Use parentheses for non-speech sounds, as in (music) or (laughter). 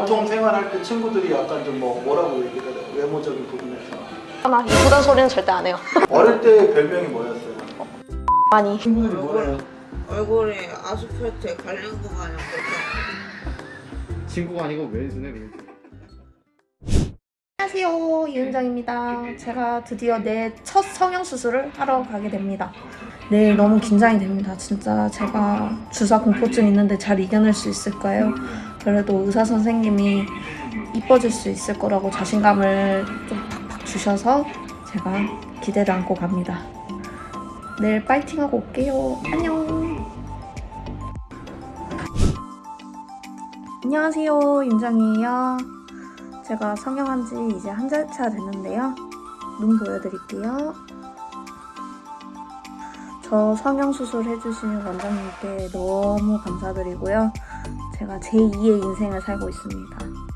보통 생활할 때 친구들이 약간 좀 뭐 뭐라고 얘기를 해요? 외모적인 부분에서. 나 이쁘다는 소리는 절대 안 해요. (laughs) 어릴 때 별명이 뭐였어요? 많이. 친구들이 뭐래요? 얼굴이 아스팔트에 갈린 거 마냥 그렇게 친구가 아니고 왼손에 안녕하세요 이은정입니다 제가 드디어 내 첫 성형수술을 하러 가게 됩니다 내일 너무 긴장이 됩니다 진짜 제가 주사 공포증 있는데 잘 이겨낼 수 있을까요? 그래도 의사 선생님이 이뻐질 수 있을 거라고 자신감을 좀 팍팍 주셔서 제가 기대를 안고 갑니다 내일 파이팅하고 올게요 안녕 안녕하세요 윤정이에요 제가 성형한 지 이제 한 달 차 됐는데요. 눈 보여드릴게요. 저 성형 수술 해주신 원장님께 너무 감사드리고요. 제가 제2의 인생을 살고 있습니다.